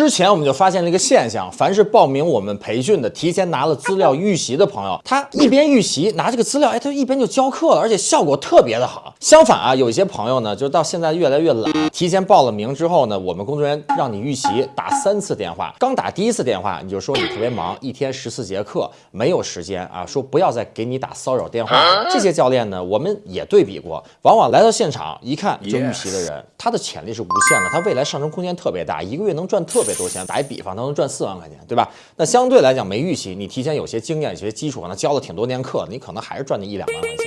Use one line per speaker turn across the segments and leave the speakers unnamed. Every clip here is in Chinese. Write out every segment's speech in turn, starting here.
之前我们就发现了一个现象，凡是报名我们培训的、提前拿了资料预习的朋友，他一边预习拿这个资料，哎，他一边就教课了，而且效果特别的好。相反啊，有一些朋友呢，就到现在越来越懒，提前报了名之后呢，我们工作人员让你预习，打三次电话，刚打第一次电话你就说你特别忙，一天十四节课没有时间啊，说不要再给你打骚扰电话。这些教练呢，我们也对比过，往往来到现场一看就预习的人，他的潜力是无限的，他未来上升空间特别大，一个月能赚特别多钱。打一比方，他能赚四万块钱，对吧？那相对来讲没预期，你提前有些经验、有些基础，可能教了挺多年课，你可能还是赚那一两万块钱。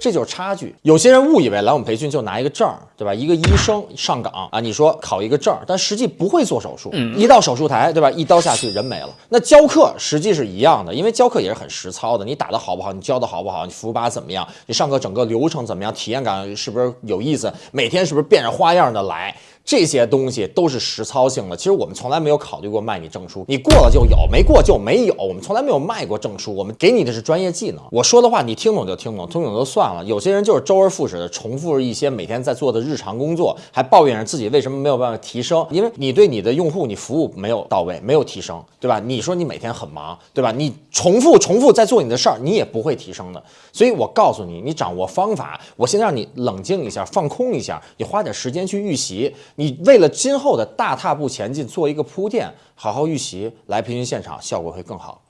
这就是差距。有些人误以为来我们培训就拿一个证儿，对吧？一个医生上岗啊，你说考一个证儿，但实际不会做手术，一到手术台，对吧？一刀下去人没了。那教课实际是一样的，因为教课也是很实操的。你打的好不好？你教的好不好？你服务把怎么样？你上课整个流程怎么样？体验感是不是有意思？每天是不是变着花样的来？这些东西都是实操性的。其实我们从来没有考虑过卖你证书，你过了就有，没过就没有。我们从来没有卖过证书，我们给你的是专业技能。我说的话你听懂就听懂，听懂就算了。有些人就是周而复始的重复一些每天在做的日常工作，还抱怨着自己为什么没有办法提升。因为你对你的用户你服务没有到位，没有提升，对吧？你说你每天很忙，对吧？你重复重复在做你的事儿，你也不会提升的。所以我告诉你，你掌握方法，我先让你冷静一下，放空一下，你花点时间去预习。你为了今后的大踏步前进做一个铺垫，好好预习，来培训现场效果会更好。